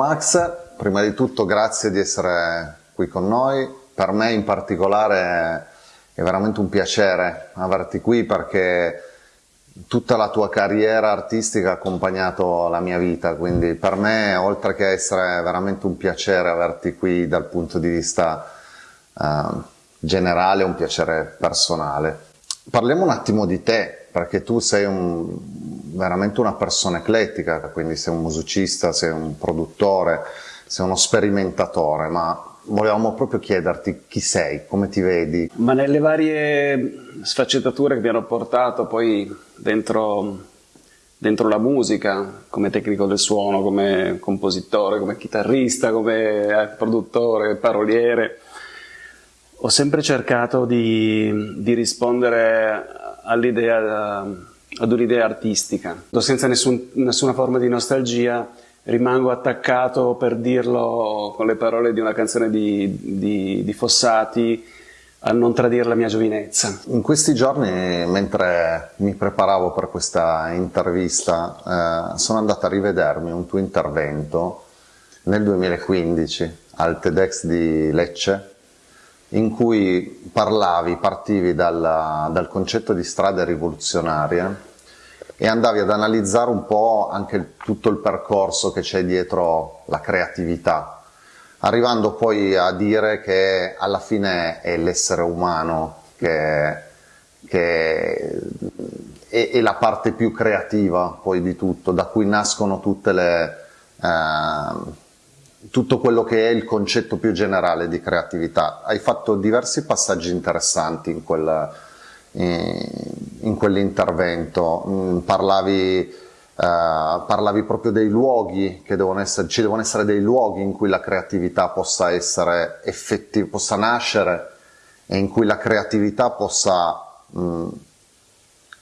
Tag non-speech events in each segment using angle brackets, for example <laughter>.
Max, prima di tutto grazie di essere qui con noi. Per me in particolare è veramente un piacere averti qui perché tutta la tua carriera artistica ha accompagnato la mia vita, quindi per me oltre che essere veramente un piacere averti qui dal punto di vista uh, generale, è un piacere personale. Parliamo un attimo di te, perché tu sei un, veramente una persona eclettica, quindi sei un musicista, sei un produttore, sei uno sperimentatore, ma volevamo proprio chiederti chi sei, come ti vedi. Ma nelle varie sfaccettature che mi hanno portato poi dentro, dentro la musica, come tecnico del suono, come compositore, come chitarrista, come eh, produttore, paroliere, ho sempre cercato di, di rispondere all'idea, ad un'idea artistica, senza nessun, nessuna forma di nostalgia, rimango attaccato per dirlo con le parole di una canzone di, di, di Fossati a non tradire la mia giovinezza. In questi giorni, mentre mi preparavo per questa intervista, eh, sono andato a rivedermi un tuo intervento nel 2015 al TEDx di Lecce in cui parlavi, partivi dal, dal concetto di strade rivoluzionarie e andavi ad analizzare un po' anche tutto il percorso che c'è dietro la creatività, arrivando poi a dire che alla fine è l'essere umano che, che è, è, la parte più creativa poi di tutto, da cui nascono tutte le... Eh, tutto quello che è il concetto più generale di creatività. Hai fatto diversi passaggi interessanti in, quel, in quell'intervento, mm, parlavi, uh, parlavi, proprio dei luoghi, che devono essere, ci devono essere dei luoghi in cui la creatività possa, essere effettiva, possa nascere e in cui la creatività possa mh, mm,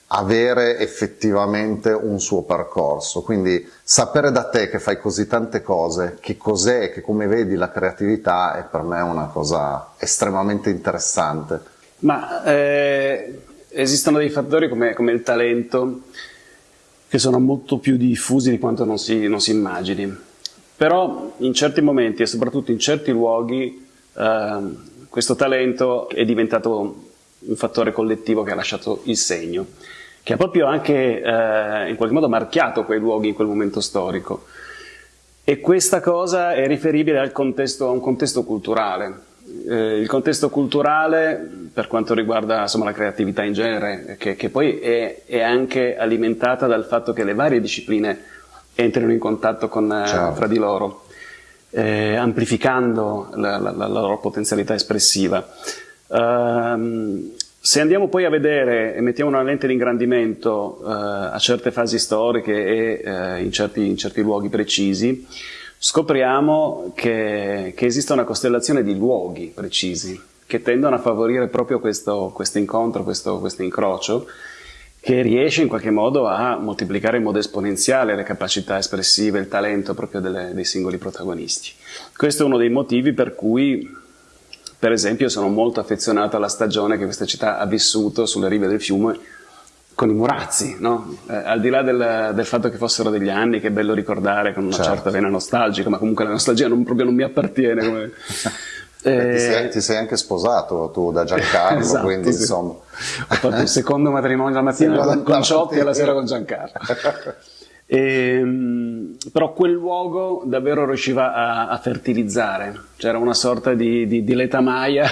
avere effettivamente un suo percorso. Quindi sapere da te che fai così tante cose, che cos'è che come vedi la creatività è per me una cosa estremamente interessante. Ma eh, esistono dei fattori come, come, il talento che sono molto più diffusi di quanto non si, non si immagini. Però in certi momenti e soprattutto in certi luoghi eh, questo talento è diventato un fattore collettivo che ha lasciato il segno che ha proprio anche eh, in qualche modo marchiato quei luoghi in quel momento storico. E questa cosa è riferibile contesto, a un contesto culturale. Eh, il contesto culturale, per quanto riguarda insomma, la creatività in genere, che, che poi è, è, anche alimentata dal fatto che le varie discipline entrino in contatto con, eh, certo. fra di loro, eh, amplificando la, la, la, loro potenzialità espressiva. Um, se andiamo poi a vedere e mettiamo una lente di ingrandimento eh, a certe fasi storiche e eh, in, certi, in, certi, luoghi precisi, scopriamo che, che, esiste una costellazione di luoghi precisi che tendono a favorire proprio questo, questo incontro, questo, questo incrocio, che riesce in qualche modo a moltiplicare in modo esponenziale le capacità espressive, il talento proprio delle, dei singoli protagonisti. Questo è uno dei motivi per cui per esempio sono molto affezionato alla stagione che questa città ha vissuto sulle rive del fiume con i Murazzi, no? eh, al di là del, del, fatto che fossero degli anni, che è bello ricordare con una certo. certa vena nostalgica, ma comunque la nostalgia non, proprio non mi appartiene. Come... <laughs> Eh, ti, sei, ti, sei, anche sposato tu da Giancarlo, <laughs> esatto, quindi sì. insomma. Ho fatto il secondo matrimonio la mattina con, con Ciotti e la sera con Giancarlo. E, <laughs> ehm, però quel luogo davvero riusciva a, a fertilizzare, c'era una sorta di, di, di letamaia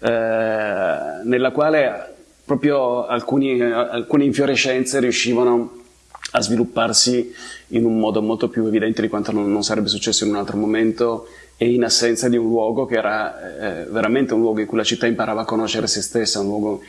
eh, nella quale proprio alcuni, alcune infiorescenze riuscivano a svilupparsi in un modo molto più evidente di quanto non, non sarebbe successo in un altro momento e in assenza di un luogo che era eh, veramente un luogo in cui la città imparava a conoscere se stessa, un luogo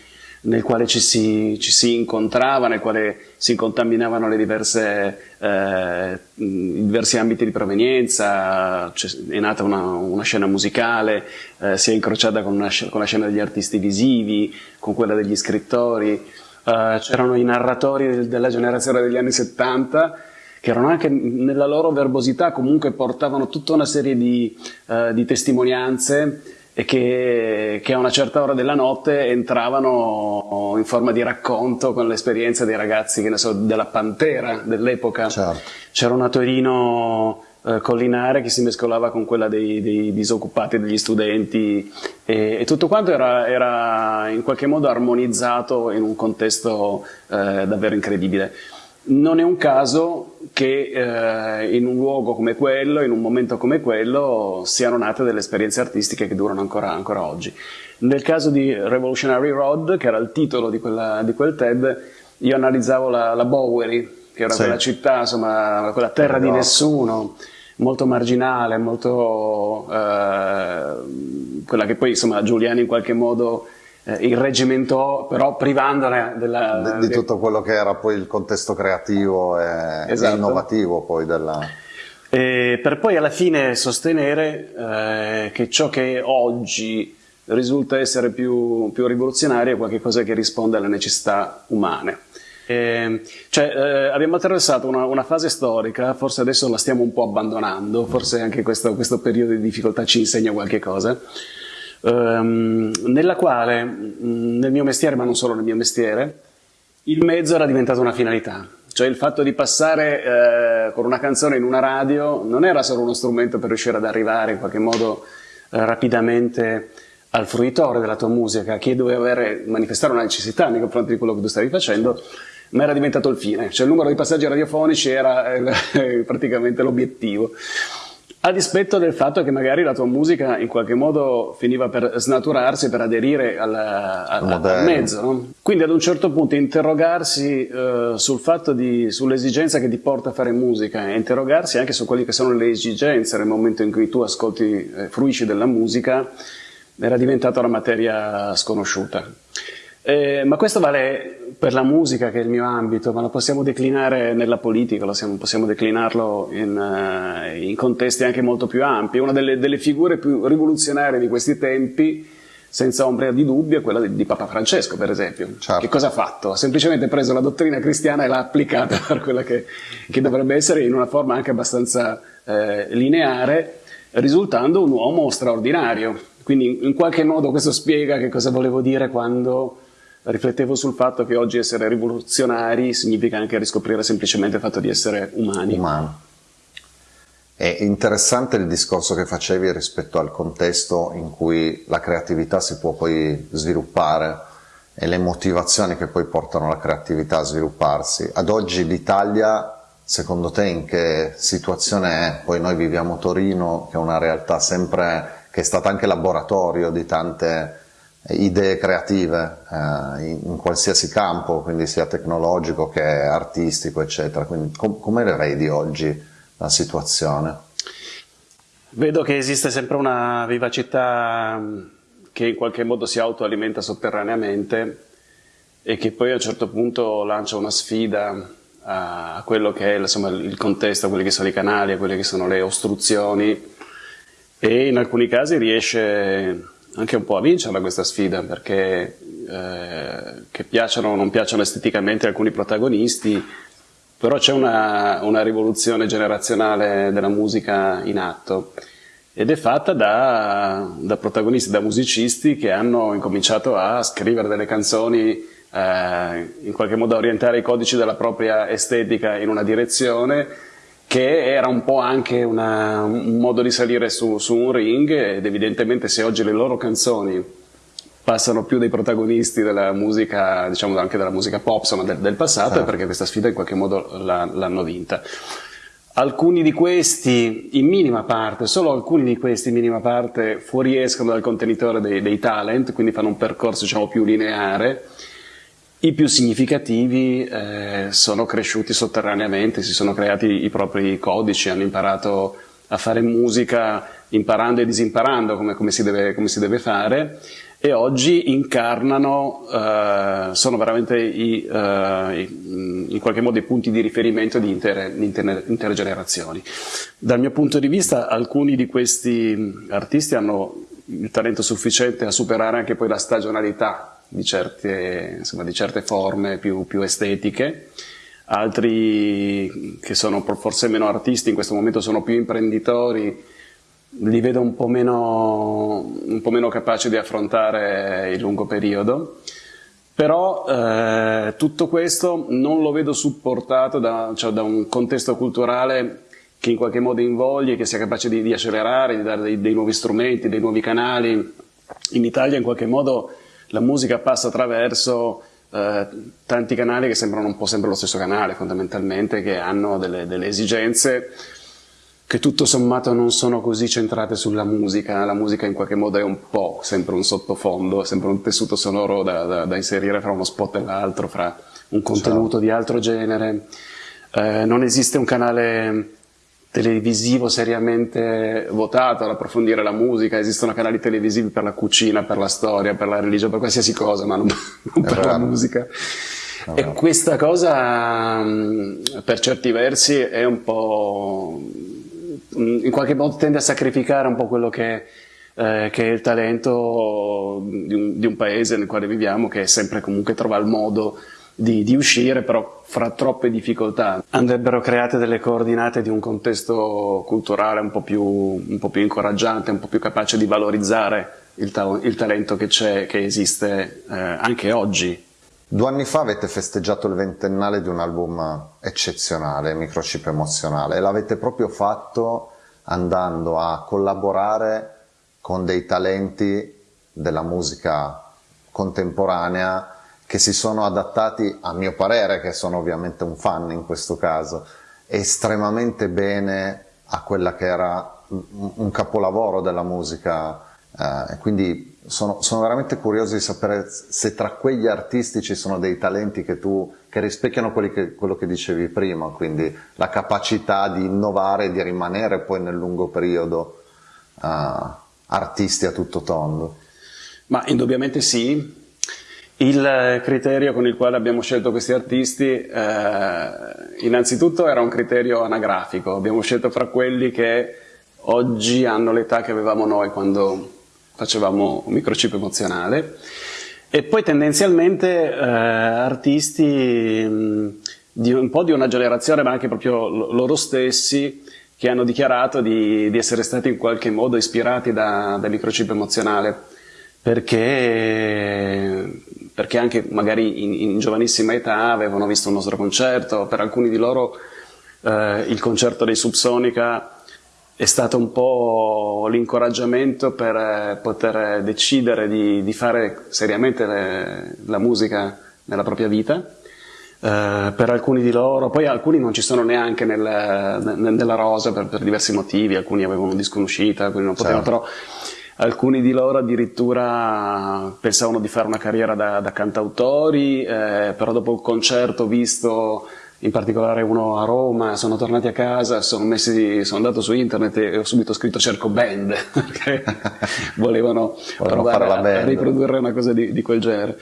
nel quale ci si, ci si, incontrava, nel quale si contaminavano diverse, eh, i diversi ambiti di provenienza, è nata una, una scena musicale, eh, si è incrociata con, una, con, la scena degli artisti visivi, con quella degli scrittori, eh, c'erano i narratori della generazione degli anni 70 che erano anche nella loro verbosità comunque portavano tutta una serie di, eh, di testimonianze e che, che, a una certa ora della notte entravano in forma di racconto con l'esperienza dei ragazzi che ne so, della Pantera dell'epoca. Certo. C'era una Torino eh, collinare che si mescolava con quella dei, dei disoccupati, degli studenti e, e tutto quanto era, era, in qualche modo armonizzato in un contesto eh, davvero incredibile. Non è un caso che eh, in un luogo come quello, in un momento come quello, siano nate delle esperienze artistiche che durano ancora, ancora oggi. Nel caso di Revolutionary Road, che era il titolo di, quella, di quel TED, io analizzavo la, la Bowery, che era sì. quella città, insomma, quella terra di nessuno, molto marginale, molto eh, quella che poi insomma Giuliani in qualche modo eh, irreggimentò, però privandole della, di, di, tutto quello che era poi il contesto creativo e, esatto. e innovativo poi della... E per poi alla fine sostenere eh, che ciò che oggi risulta essere più, più rivoluzionario è qualcosa che risponde alle necessità umane. Eh, cioè, eh, abbiamo attraversato una, una, fase storica, forse adesso la stiamo un po' abbandonando, forse anche questo, questo periodo di difficoltà ci insegna qualche cosa, ehm, nella quale mm, nel mio mestiere, ma non solo nel mio mestiere, il mezzo era diventato una finalità. Cioè il fatto di passare eh, con una canzone in una radio non era solo uno strumento per riuscire ad arrivare in qualche modo eh, rapidamente al fruitore della tua musica, a chi doveva avere, manifestare una necessità nei confronti di quello che tu stavi facendo, ma era diventato il fine, cioè il numero di passaggi radiofonici era eh, <laughs> praticamente l'obiettivo. A dispetto del fatto che magari la tua musica in qualche modo finiva per snaturarsi, per aderire al, al, al mezzo. No? Quindi ad un certo punto interrogarsi eh, sul fatto di, sull'esigenza che ti porta a fare musica e interrogarsi anche su quelle che sono le esigenze nel momento in cui tu ascolti, eh, fruisci della musica, era diventata una materia sconosciuta. Eh, ma questo vale per la musica, che è il mio ambito, ma lo possiamo declinare nella politica, lo siamo, possiamo declinarlo in, uh, in, contesti anche molto più ampi. Una delle, delle, figure più rivoluzionarie di questi tempi, senza ombra di dubbio, è quella di, di Papa Francesco, per esempio. Certo. Che cosa ha fatto? Ha semplicemente preso la dottrina cristiana e l'ha applicata <laughs> per quella che, che, dovrebbe essere in una forma anche abbastanza eh, lineare, risultando un uomo straordinario. Quindi in qualche modo questo spiega che cosa volevo dire quando riflettevo sul fatto che oggi essere rivoluzionari significa anche riscoprire semplicemente il fatto di essere umani. Umano. È interessante il discorso che facevi rispetto al contesto in cui la creatività si può poi sviluppare e le motivazioni che poi portano la creatività a svilupparsi. Ad oggi l'Italia, secondo te, in che situazione è? Poi noi viviamo Torino, che è una realtà sempre, che è stata anche laboratorio di tante idee creative eh, in, in, qualsiasi campo, quindi sia tecnologico che artistico, eccetera. Quindi com come le vedi oggi la situazione? Vedo che esiste sempre una vivacità mm, che in qualche modo si autoalimenta sotterraneamente e che poi a un certo punto lancia una sfida a quello che è insomma, il contesto, a quelli che sono i canali, a quelle che sono le ostruzioni e in alcuni casi riesce anche un po' a vincerla questa sfida perché eh, che piacciono o non piacciono esteticamente alcuni protagonisti però c'è una, una, rivoluzione generazionale della musica in atto. Ed è fatta da, da, protagonisti, da musicisti che hanno incominciato a scrivere delle canzoni eh, in qualche modo a orientare i codici della propria estetica in una direzione che era un po' anche una, un modo di salire su, su, un ring ed evidentemente se oggi le loro canzoni passano più dei protagonisti della musica, diciamo anche della musica pop, insomma del, del passato, certo. è perché questa sfida in qualche modo l'hanno vinta. Alcuni di questi, in minima parte, solo alcuni di questi in minima parte fuoriescono dal contenitore dei, dei talent, quindi fanno un percorso diciamo più lineare, i più significativi eh, sono cresciuti sotterraneamente, si sono creati i propri codici, hanno imparato a fare musica imparando e disimparando come, come, si, deve, come si, deve, fare e oggi incarnano, eh, sono veramente i, eh, in qualche modo i punti di riferimento di intere, intere, intere generazioni. Dal mio punto di vista alcuni di questi artisti hanno il talento sufficiente a superare anche poi la stagionalità di certe, insomma, di certe forme più, più, estetiche, altri che sono forse meno artisti, in questo momento sono più imprenditori, li vedo un po' meno, un po meno capaci di affrontare il lungo periodo. Però eh, tutto questo non lo vedo supportato da, cioè, da un contesto culturale che in qualche modo invogli, che sia capace di, di accelerare, di dare dei, dei, nuovi strumenti, dei nuovi canali. In Italia in qualche modo la musica passa attraverso eh, tanti canali che sembrano un po' sempre lo stesso canale fondamentalmente, che hanno delle, delle esigenze che tutto sommato non sono così centrate sulla musica, la musica in qualche modo è un po' sempre un sottofondo, sempre un tessuto sonoro da, da, da inserire fra uno spot e l'altro, fra un contenuto Ciao. di altro genere. Eh, non esiste un canale televisivo seriamente votato ad approfondire la musica, esistono canali televisivi per la cucina, per la storia, per la religione, per qualsiasi cosa, ma non, <laughs> non per la musica. E questa cosa per certi versi è un po' in qualche modo tende a sacrificare un po' quello che, eh, che è il talento di un, di un, paese nel quale viviamo che sempre comunque trova il modo di, di, uscire, però fra troppe difficoltà. Andrebbero create delle coordinate di un contesto culturale un po' più, un po più incoraggiante, un po' più capace di valorizzare il, ta il talento che che esiste eh, anche oggi. Due anni fa avete festeggiato il ventennale di un album eccezionale, Microchip Emozionale, e l'avete proprio fatto andando a collaborare con dei talenti della musica contemporanea che si sono adattati, a mio parere, che sono ovviamente un fan in questo caso, estremamente bene a quella che era un capolavoro della musica. Eh, quindi sono, sono, veramente curioso di sapere se tra quegli artisti ci sono dei talenti che, tu, che rispecchiano che, quello che dicevi prima, quindi la capacità di innovare e di rimanere poi nel lungo periodo uh, artisti a tutto tondo. Ma indubbiamente sì, il criterio con il quale abbiamo scelto questi artisti, eh, innanzitutto era un criterio anagrafico, abbiamo scelto fra quelli che oggi hanno l'età che avevamo noi quando facevamo un microchip emozionale, e poi tendenzialmente eh, artisti mh, di un po' di una generazione, ma anche proprio loro stessi, che hanno dichiarato di, di essere stati in qualche modo ispirati da, da microchip emozionale, perché perché anche magari in, in, giovanissima età avevano visto un nostro concerto, per alcuni di loro eh, il concerto dei Subsonica è stato un po' l'incoraggiamento per eh, poter decidere di, di fare seriamente le, la musica nella propria vita. Uh, per alcuni di loro, poi alcuni non ci sono neanche nel, nel, nella rosa per, per, diversi motivi, alcuni avevano un disco in uscita, alcuni non potevano, certo. però Alcuni di loro addirittura pensavano di fare una carriera da, da cantautori, eh, però dopo il concerto visto in particolare uno a Roma, sono tornati a casa, sono, messi, sono andato su internet e ho subito scritto cerco band, <laughs> perché <laughs> volevano provare a, a, riprodurre una cosa di, di quel genere.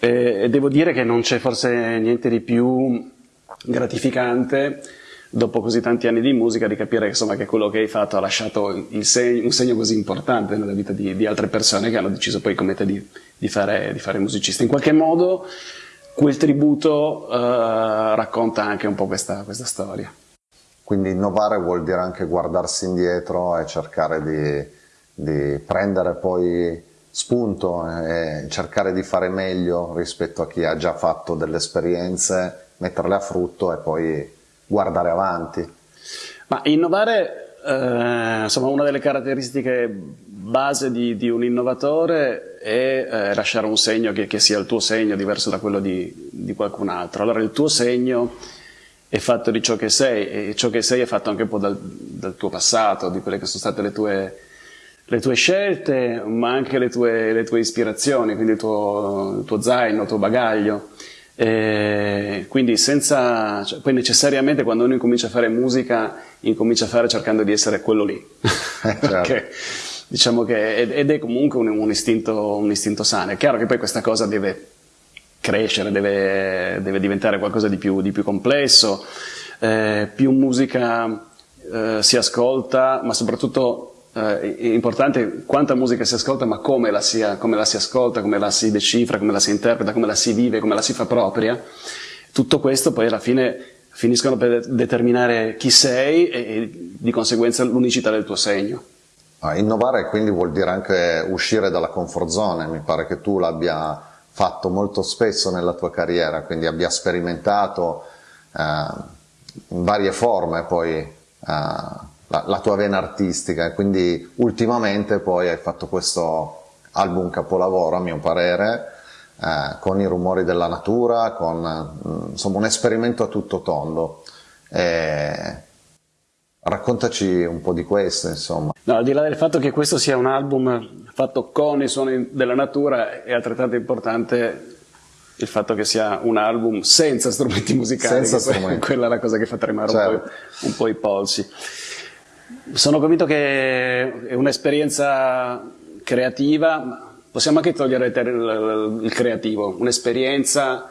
E, e devo dire che non c'è forse niente di più gratificante dopo così tanti anni di musica, di capire insomma, che quello che hai fatto ha lasciato segno, un segno così importante nella vita di, di, altre persone che hanno deciso poi come te di, di, fare, di fare musicista. In qualche modo quel tributo uh, racconta anche un po' questa, questa, storia. Quindi innovare vuol dire anche guardarsi indietro e cercare di, di prendere poi spunto e cercare di fare meglio rispetto a chi ha già fatto delle esperienze, metterle a frutto e poi guardare avanti. Ma innovare, eh, insomma, una delle caratteristiche base di, di un innovatore è eh, lasciare un segno che, che, sia il tuo segno, diverso da quello di, di, qualcun altro. Allora il tuo segno è fatto di ciò che sei e ciò che sei è fatto anche un po' dal, dal tuo passato, di quelle che sono state le tue, le tue scelte, ma anche le tue, le tue ispirazioni, quindi il tuo, il tuo zaino, il tuo bagaglio. E quindi senza, cioè, poi necessariamente quando uno incomincia a fare musica, incomincia a fare cercando di essere quello lì. <laughs> certo. Perché, diciamo che, ed è comunque un, un, istinto, un, istinto, sano. È chiaro che poi questa cosa deve crescere, deve, deve diventare qualcosa di più, di più complesso, eh, più musica eh, si ascolta, ma soprattutto eh, è importante quanta musica si ascolta, ma come la, si, come la si ascolta, come la si decifra, come la si interpreta, come la si vive, come la si fa propria. Tutto questo poi alla fine finiscono per determinare chi sei e, e di conseguenza l'unicità del tuo segno. Ah, innovare quindi vuol dire anche uscire dalla comfort zone, mi pare che tu l'abbia fatto molto spesso nella tua carriera, quindi abbia sperimentato eh, in varie forme poi la, la, tua vena artistica. Quindi ultimamente poi hai fatto questo album capolavoro, a mio parere, eh, con i rumori della natura, con mm, insomma, un esperimento a tutto tondo. E raccontaci un po' di questo, insomma. No, al di là del fatto che questo sia un album fatto con i suoni della natura, è altrettanto importante il fatto che sia un album senza strumenti musicali, senza strumenti. quella è la cosa che fa tremare certo. un, po', un po' i polsi. Sono convinto che è un'esperienza creativa, possiamo anche togliere il, il creativo, un'esperienza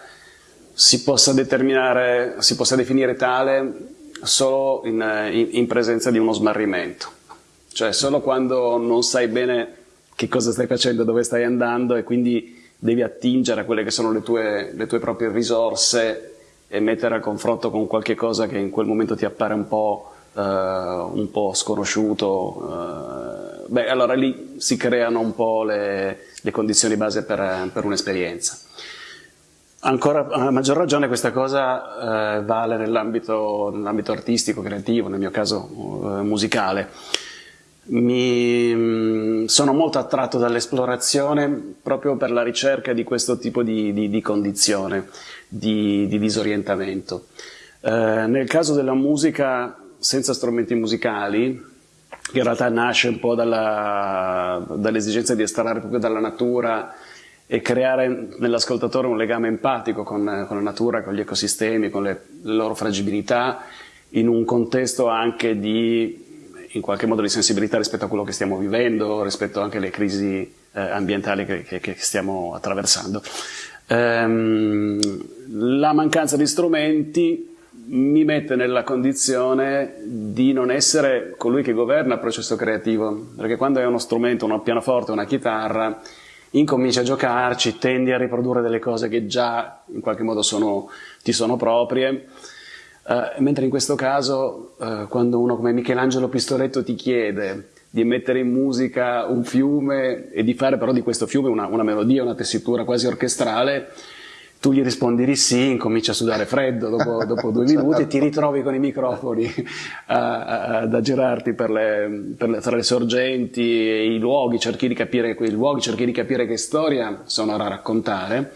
si possa determinare, si possa definire tale solo in, in, in presenza di uno smarrimento, cioè solo quando non sai bene che cosa stai facendo, dove stai andando e quindi devi attingere a quelle che sono le tue, le tue proprie risorse e mettere a confronto con qualche cosa che in quel momento ti appare un po', uh, un po sconosciuto, uh, beh allora lì si creano un po' le, le condizioni base per, per un'esperienza. Ancora a maggior ragione questa cosa uh, vale nell'ambito, nell artistico, creativo, nel mio caso musicale mi mm, sono molto attratto dall'esplorazione proprio per la ricerca di questo tipo di, di, di condizione, di, di disorientamento. Eh, nel caso della musica senza strumenti musicali, che in realtà nasce un po' dall'esigenza di estrarre proprio dalla natura e creare nell'ascoltatore un legame empatico con, con, la natura, con gli ecosistemi, con le, le loro fragilità, in un contesto anche di in qualche modo di sensibilità rispetto a quello che stiamo vivendo, rispetto anche alle crisi eh, ambientali che, che, che, stiamo attraversando. Ehm, la mancanza di strumenti mi mette nella condizione di non essere colui che governa il processo creativo, perché quando hai uno strumento, un pianoforte, una chitarra, incominci a giocarci, tendi a riprodurre delle cose che già in qualche modo sono, ti sono proprie, Uh, mentre in questo caso, uh, quando uno come Michelangelo Pistoletto ti chiede di mettere in musica un fiume e di fare però di questo fiume una, una melodia, una tessitura quasi orchestrale, tu gli rispondi di sì, incomincia a sudare freddo dopo, <laughs> dopo due minuti e ti ritrovi con i microfoni ad aggirarti per le, per le, tra le sorgenti e i luoghi, cerchi di capire quei luoghi, cerchi di capire che storia sono da raccontare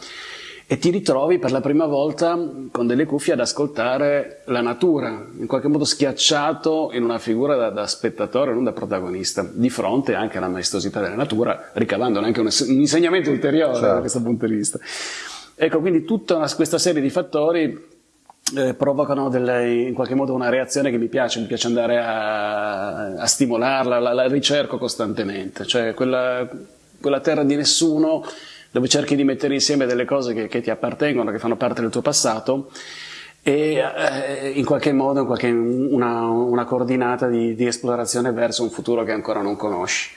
e ti ritrovi per la prima volta con delle cuffie ad ascoltare la natura, in qualche modo schiacciato in una figura da, da spettatore, non da protagonista, di fronte anche alla maestosità della natura, ricavandone anche un, un insegnamento ulteriore certo. da questo punto di vista. Ecco, quindi tutta una, questa serie di fattori eh, provocano delle, in qualche modo una reazione che mi piace, mi piace andare a, a stimolarla, la, la, ricerco costantemente, cioè quella, quella terra di nessuno dove cerchi di mettere insieme delle cose che, che ti appartengono, che fanno parte del tuo passato e eh, in qualche modo in qualche, una, una, coordinata di, di, esplorazione verso un futuro che ancora non conosci.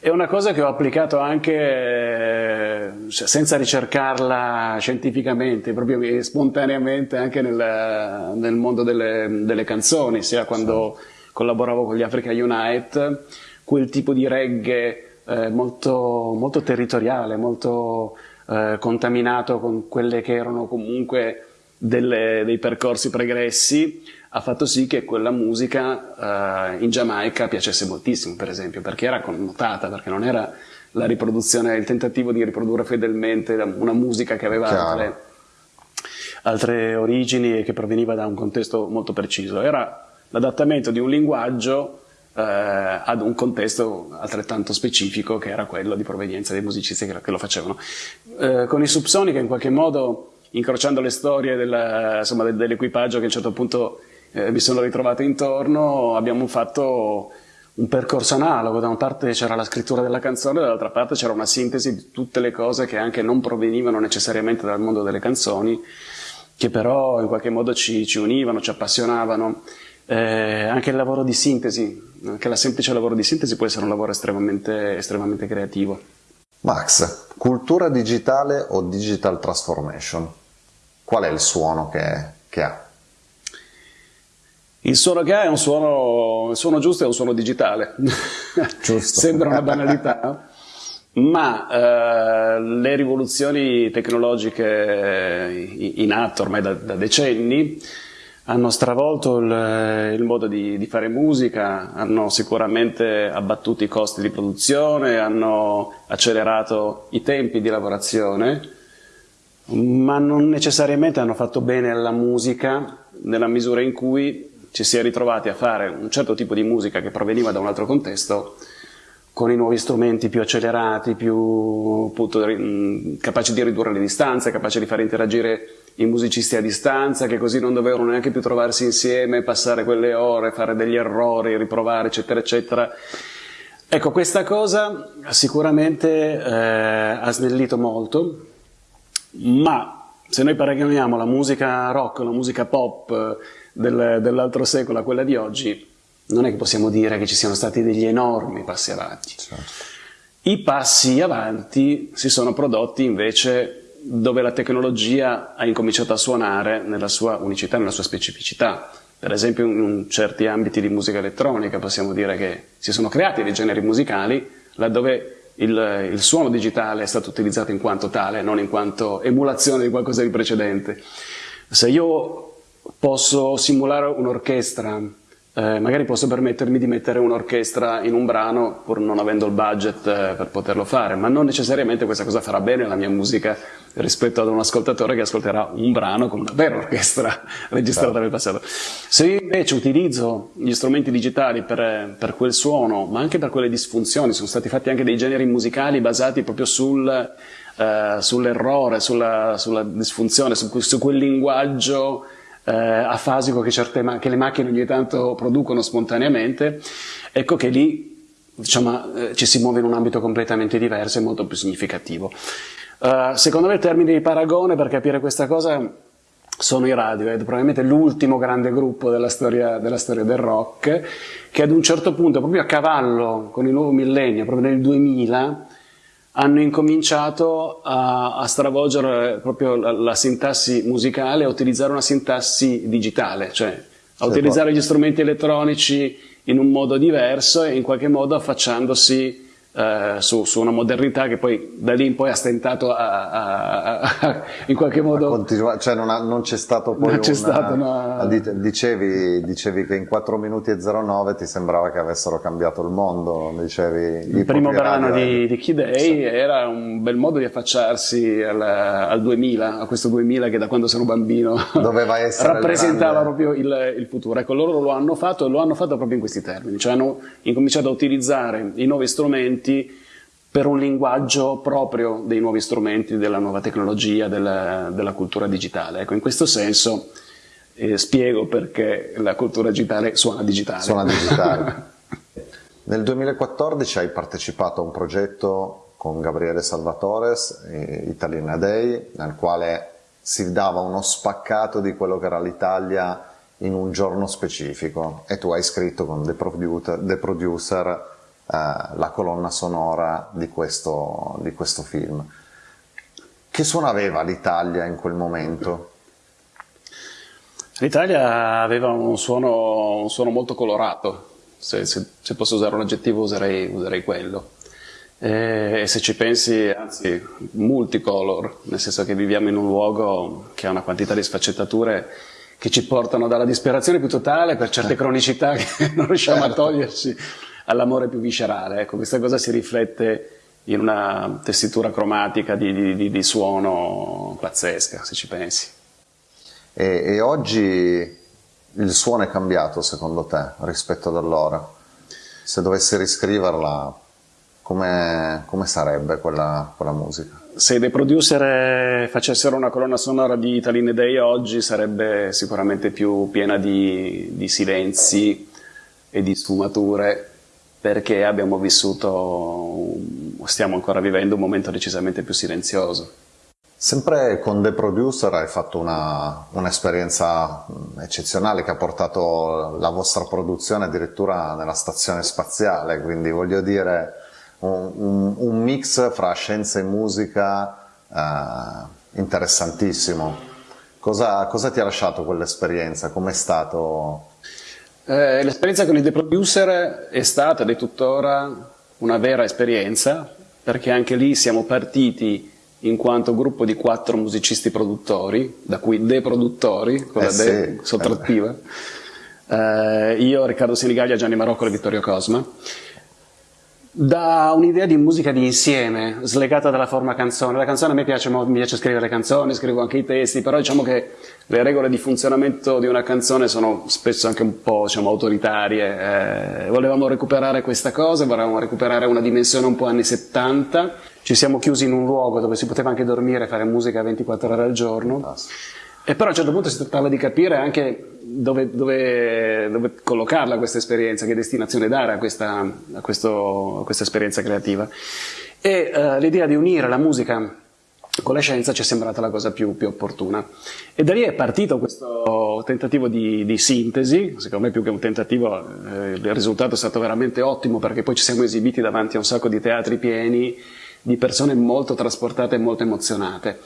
È una cosa che ho applicato anche eh, senza ricercarla scientificamente, proprio spontaneamente anche nel, nel mondo delle, delle, canzoni, sia quando collaboravo con gli Africa Unite, quel tipo di reggae eh, molto, molto, territoriale, molto eh, contaminato con quelle che erano comunque delle, dei percorsi pregressi, ha fatto sì che quella musica eh, in Giamaica piacesse moltissimo, per esempio, perché era connotata, perché non era la riproduzione, il tentativo di riprodurre fedelmente una musica che aveva altre, altre origini e che proveniva da un contesto molto preciso. Era l'adattamento di un linguaggio eh, ad un contesto altrettanto specifico che era quello di provenienza dei musicisti che, che lo facevano. Eh, con i Subsonica in qualche modo, incrociando le storie dell'equipaggio che a un certo punto eh, mi sono ritrovato intorno, abbiamo fatto un percorso analogo, da una parte c'era la scrittura della canzone, dall'altra parte c'era una sintesi di tutte le cose che anche non provenivano necessariamente dal mondo delle canzoni, che però in qualche modo ci, ci univano, ci appassionavano eh, anche il lavoro di sintesi, anche la semplice lavoro di sintesi può essere un lavoro estremamente, estremamente creativo. Max, cultura digitale o digital transformation? Qual è il suono che, che ha? Il suono che ha è un suono, il suono giusto è un suono digitale. <laughs> Sembra una banalità, ma eh, le rivoluzioni tecnologiche in atto ormai da, da decenni hanno stravolto il, il modo di, di, fare musica, hanno sicuramente abbattuto i costi di produzione, hanno accelerato i tempi di lavorazione, ma non necessariamente hanno fatto bene alla musica nella misura in cui ci si è ritrovati a fare un certo tipo di musica che proveniva da un altro contesto con i nuovi strumenti più accelerati, più appunto, capaci di ridurre le distanze, capaci di far interagire i musicisti a distanza, che così non dovevano neanche più trovarsi insieme, passare quelle ore, fare degli errori, riprovare, eccetera, eccetera. Ecco, questa cosa sicuramente eh, ha snellito molto, ma se noi paragoniamo la musica rock, la musica pop del, dell'altro secolo a quella di oggi, non è che possiamo dire che ci siano stati degli enormi passi avanti. Certo. I passi avanti si sono prodotti invece dove la tecnologia ha incominciato a suonare nella sua unicità, nella sua specificità. Per esempio in certi ambiti di musica elettronica possiamo dire che si sono creati dei generi musicali laddove il, il suono digitale è stato utilizzato in quanto tale, non in quanto emulazione di qualcosa di precedente. Se io posso simulare un'orchestra eh, magari posso permettermi di mettere un'orchestra in un brano pur non avendo il budget eh, per poterlo fare, ma non necessariamente questa cosa farà bene la mia musica rispetto ad un ascoltatore che ascolterà un brano con una vera orchestra <laughs> registrata certo. nel passato. Se io invece utilizzo gli strumenti digitali per, per, quel suono, ma anche per quelle disfunzioni, sono stati fatti anche dei generi musicali basati proprio sul, eh, sull'errore, sulla, sulla, disfunzione, su, su quel linguaggio eh, afasico che, certe che le macchine ogni tanto producono spontaneamente, ecco che lì diciamo, ci si muove in un ambito completamente diverso e molto più significativo. Uh, secondo me il termine di paragone per capire questa cosa sono i Radiohead, probabilmente l'ultimo grande gruppo della storia, della storia, del rock, che ad un certo punto, proprio a cavallo con il nuovo millennio, proprio nel 2000, hanno incominciato a, a stravolgere proprio la, la, sintassi musicale, a utilizzare una sintassi digitale, cioè a utilizzare gli strumenti elettronici in un modo diverso e in qualche modo affacciandosi eh, su, su, una modernità che poi da lì in poi ha stentato a, a, in qualche modo continua, cioè non, ha, non, c'è stato poi non c'è una, stato una... Dicevi, dicevi, che in 4 minuti e 09 ti sembrava che avessero cambiato il mondo dicevi, il primo brano di, di Kid A sì. era un bel modo di affacciarsi al, al, 2000 a questo 2000 che da quando sono bambino <laughs> doveva essere rappresentava proprio il, il futuro ecco loro lo hanno fatto e lo hanno fatto proprio in questi termini cioè hanno incominciato a utilizzare i nuovi strumenti per un linguaggio proprio dei nuovi strumenti, della nuova tecnologia, della, della cultura digitale. Ecco, in questo senso eh, spiego perché la cultura digitale suona digitale. Suona digitale. <laughs> Nel 2014 hai partecipato a un progetto con Gabriele Salvatores, eh, Italina Day, nel quale si dava uno spaccato di quello che era l'Italia in un giorno specifico e tu hai scritto con The Producer, The Producer la colonna sonora di questo, di questo film. Che suono aveva l'Italia in quel momento? L'Italia aveva un suono, un suono, molto colorato, se, se, se, posso usare un aggettivo userei, userei quello. E, e, se ci pensi, anzi, multicolor, nel senso che viviamo in un luogo che ha una quantità di sfaccettature che ci portano dalla disperazione più totale per certe cronicità che <laughs> non riusciamo certo. a togliersi all'amore più viscerale. Ecco, questa cosa si riflette in una tessitura cromatica di, di, di suono pazzesca, se ci pensi. E, e, oggi il suono è cambiato secondo te rispetto ad allora? Se dovessi riscriverla, come, come sarebbe quella, quella, musica? Se dei producer facessero una colonna sonora di Italine Day oggi sarebbe sicuramente più piena di, di silenzi e di sfumature perché abbiamo vissuto, stiamo ancora vivendo un momento decisamente più silenzioso. Sempre con The Producer hai fatto un'esperienza un eccezionale che ha portato la vostra produzione addirittura nella stazione spaziale, quindi voglio dire un, un, un mix fra scienza e musica eh, interessantissimo. Cosa, cosa ti ha lasciato quell'esperienza? Com'è stato eh, l'esperienza con il The Producer è stata ed è tuttora una vera esperienza, perché anche lì siamo partiti in quanto gruppo di quattro musicisti produttori, da cui dei produttori, con la Eh de sì. sottrattiva. Eh, io, Riccardo Senigallia, Gianni Marocco e Vittorio Cosma. Da un'idea di musica di insieme, slegata dalla forma canzone. La canzone a me piace, mi piace scrivere canzoni, scrivo anche i testi, però diciamo che le regole di funzionamento di una canzone sono spesso anche un po' diciamo, autoritarie. Eh, volevamo recuperare questa cosa, volevamo recuperare una dimensione un po' anni 70. Ci siamo chiusi in un luogo dove si poteva anche dormire e fare musica 24 ore al giorno. E però a un certo punto si trattava di capire anche dove, dove, dove collocarla questa esperienza, che destinazione dare a questa, a questo, a questa esperienza creativa. E eh, l'idea di unire la musica con la scienza ci è sembrata la cosa più, più opportuna. E da lì è partito questo tentativo di, di sintesi, secondo me più che un tentativo eh, il risultato è stato veramente ottimo perché poi ci siamo esibiti davanti a un sacco di teatri pieni di persone molto trasportate e molto emozionate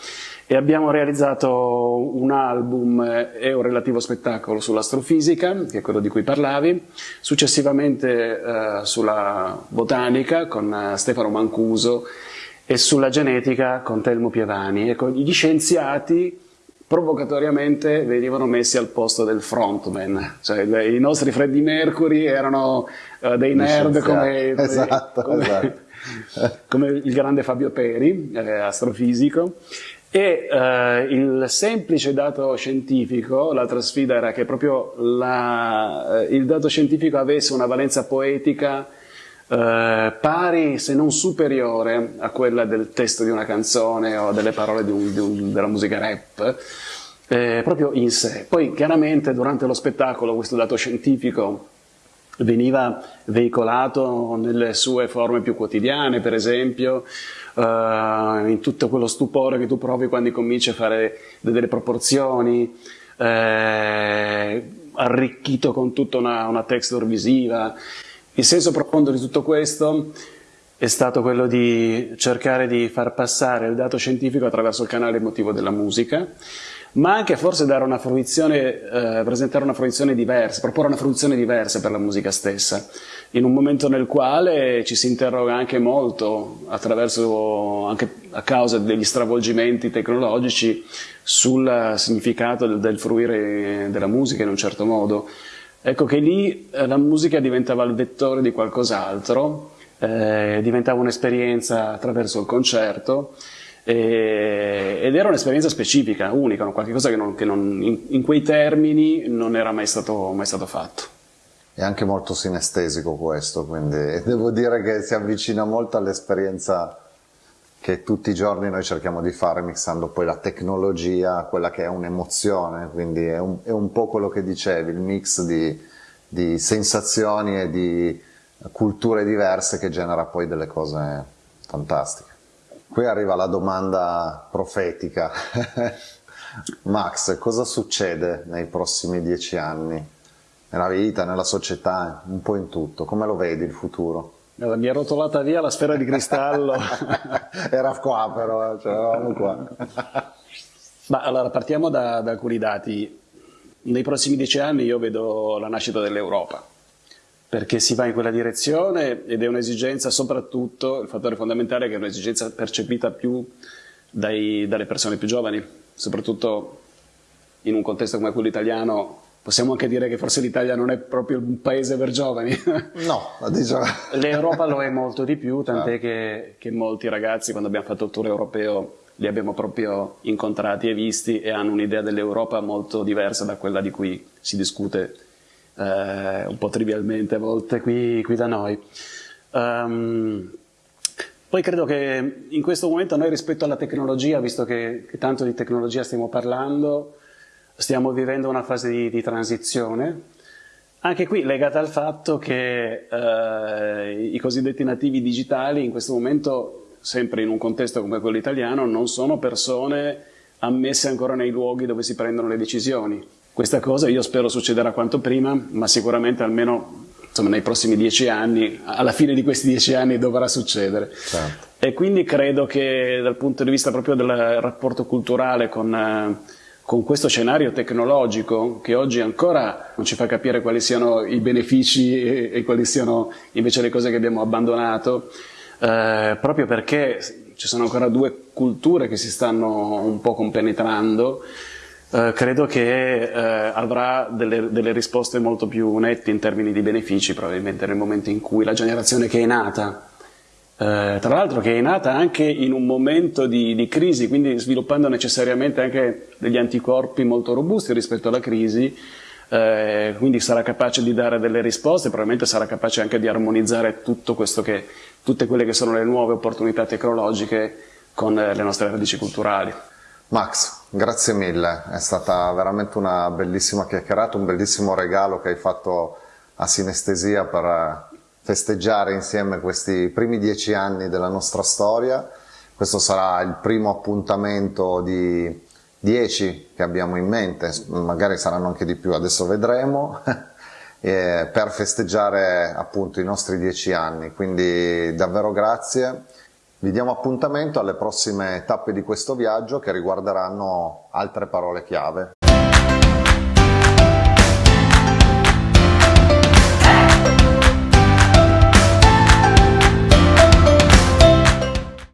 e abbiamo realizzato un album e un relativo spettacolo sull'astrofisica, che è quello di cui parlavi, successivamente eh, sulla botanica con eh, Stefano Mancuso e sulla genetica con Telmo Pievani. Ecco, gli scienziati provocatoriamente venivano messi al posto del frontman, cioè i nostri Freddie Mercury erano eh, dei nerd come, Esatto, <laughs> come- esatto. <laughs> come il grande Fabio Peri, eh, astrofisico, e eh, il semplice dato scientifico, l'altra sfida era che proprio la- eh, il dato scientifico avesse una valenza poetica eh, pari se non superiore a quella del testo di una canzone o delle parole di un- di un- della musica rap, eh, proprio in sé. Poi chiaramente durante lo spettacolo questo dato scientifico veniva veicolato nelle sue forme più quotidiane, per esempio, in tutto quello stupore che tu provi quando cominci a fare delle proporzioni, eh, arricchito con tutta una, una texture visiva. Il senso profondo di tutto questo è stato quello di cercare di far passare il dato scientifico attraverso il canale emotivo della musica, ma anche forse una eh, presentare una fruizione diversa, proporre una fruizione diversa per la musica stessa, in un momento nel quale ci si interroga anche molto, anche a causa degli stravolgimenti tecnologici, sul significato del, del fruire della musica in un certo modo. Ecco che lì eh, la musica diventava il vettore di qualcos'altro, eh, diventava un'esperienza attraverso il concerto e- ed era un'esperienza specifica, unica, qualcosa che, non, che non- in, in quei termini non era mai stato, mai stato fatto. È anche molto sinestesico questo, quindi <laughs> devo dire che si avvicina molto all'esperienza che tutti i giorni noi cerchiamo di fare mixando poi la tecnologia quella che è un'emozione, quindi è un, è un po' quello che dicevi, il mix di, di sensazioni e di culture diverse che genera poi delle cose fantastiche. Qui arriva la domanda profetica. <laughs> Max, cosa succede nei prossimi dieci anni? Nella vita, nella società, un po' in tutto. Come lo vedi il futuro? Mi è rotolata via la sfera di cristallo. <laughs> Era qua però, cioè eravamo qua. Ma allora partiamo da, da alcuni dati. Nei prossimi dieci anni io vedo la nascita dell'Europa, perché si va in quella direzione ed è un'esigenza, soprattutto il fattore fondamentale è che è un'esigenza percepita più dai- dalle persone più giovani, soprattutto in un contesto come quello italiano. Possiamo anche dire che forse l'Italia non è proprio un paese per giovani. <laughs> No, diciamo... L'Europa lo è molto di più, tant'è che, che molti ragazzi quando abbiamo fatto il tour europeo li abbiamo proprio incontrati e visti e hanno un'idea dell'Europa molto diversa da quella di cui si discute eh, un po' trivialmente a volte qui, qui da noi. Ehm, poi credo che in questo momento noi rispetto alla tecnologia, visto che, che tanto di tecnologia stiamo parlando, stiamo vivendo una fase di, di transizione, anche qui legata al fatto che eh, i cosiddetti nativi digitali in questo momento, sempre in un contesto come quello italiano, non sono persone ammesse ancora nei luoghi dove si prendono le decisioni. Questa cosa io spero succederà quanto prima, ma sicuramente almeno insomma, nei prossimi dieci anni, alla fine di questi dieci anni dovrà succedere. Certo. E quindi credo che dal punto di vista proprio del rapporto culturale con, eh, con questo scenario tecnologico, che oggi ancora non ci fa capire quali siano i benefici e, e quali siano invece le cose che abbiamo abbandonato, eh, proprio perché ci sono ancora due culture che si stanno un po' compenetrando, eh, credo che eh, avrà delle, delle, risposte molto più nette in termini di benefici probabilmente nel momento in cui la generazione che è nata, eh, tra l'altro che è nata anche in un momento di, di, crisi, quindi sviluppando necessariamente anche degli anticorpi molto robusti rispetto alla crisi, eh, quindi sarà capace di dare delle risposte, probabilmente sarà capace anche di armonizzare tutto questo che, tutte quelle che sono le nuove opportunità tecnologiche con eh, le nostre radici culturali. Max, grazie mille, è stata veramente una bellissima chiacchierata, un bellissimo regalo che hai fatto a Sinestesia per festeggiare insieme questi primi dieci anni della nostra storia. Questo sarà il primo appuntamento di dieci che abbiamo in mente, magari saranno anche di più, adesso vedremo, <laughs> per festeggiare appunto i nostri dieci anni. Quindi davvero grazie. Vi diamo appuntamento alle prossime tappe di questo viaggio che riguarderanno altre parole chiave.